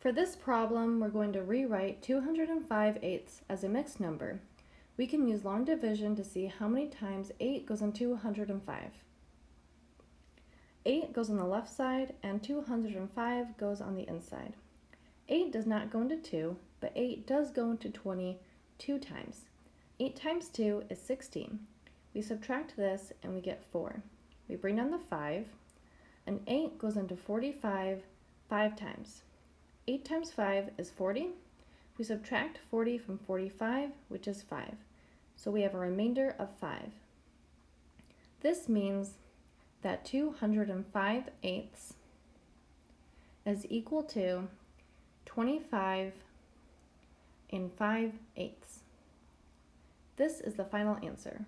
For this problem, we're going to rewrite 205 eighths as a mixed number. We can use long division to see how many times 8 goes in 205. 8 goes on the left side and 205 goes on the inside. 8 does not go into 2, but 8 does go into 20 two times. 8 times 2 is 16. We subtract this and we get 4. We bring down the 5, and 8 goes into 45 5 times. 8 times 5 is 40. We subtract 40 from 45, which is 5. So we have a remainder of 5. This means that 205 eighths is equal to 25 and 5 eighths. This is the final answer.